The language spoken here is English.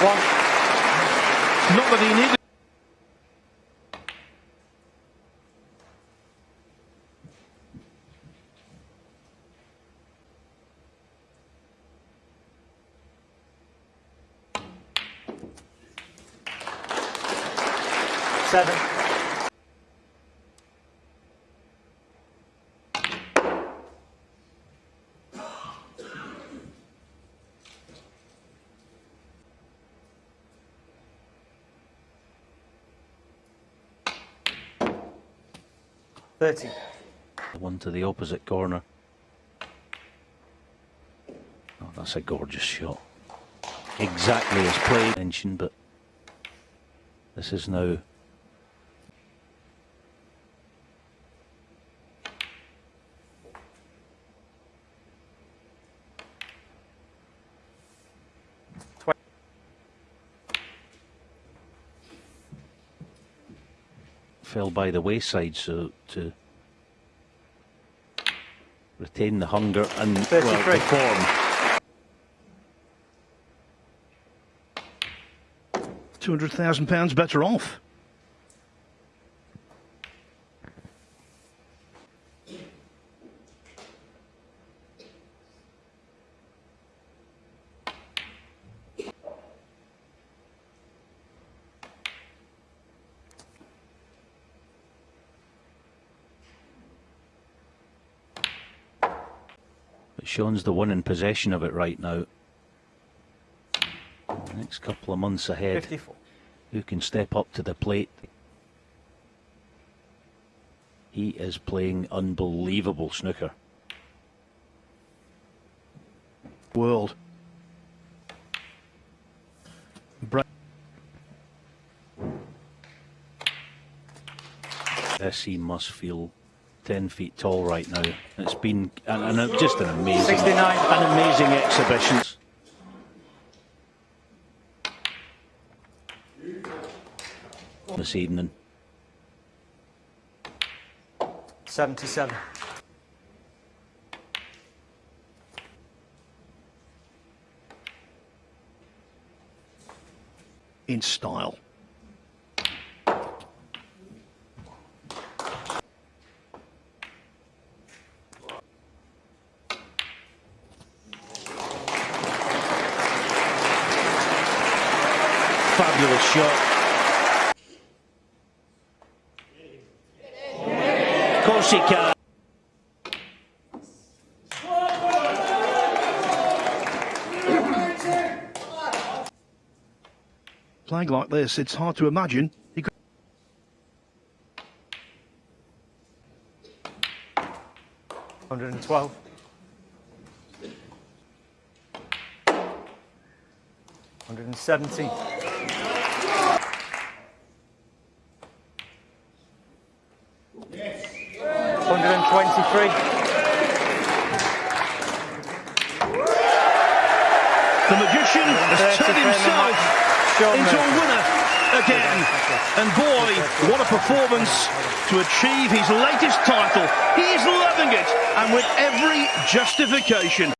One. Not that he needed. Seven. Thirty. One to the opposite corner. Oh, that's a gorgeous shot. Exactly as played mentioned, but this is now fell by the wayside, so to retain the hunger and well, 33. the form. Two hundred thousand pounds better off. But Shaun's the one in possession of it right now. The next couple of months ahead, Fifty-four. who can step up to the plate? He is playing unbelievable snooker. World. This he must feel 10 feet tall right now. It's been and, and just an amazing, 69. an amazing exhibition. This evening. Seventy-seven. in style. Fabulous shot. Of course he can. Playing like this, it's hard to imagine he could. Hundred and twelve. Hundred and seventy. Hundred and twenty-three. The magician has turned himself into a winner again. And boy, what a performance to achieve his latest title. He is loving it, and with every justification.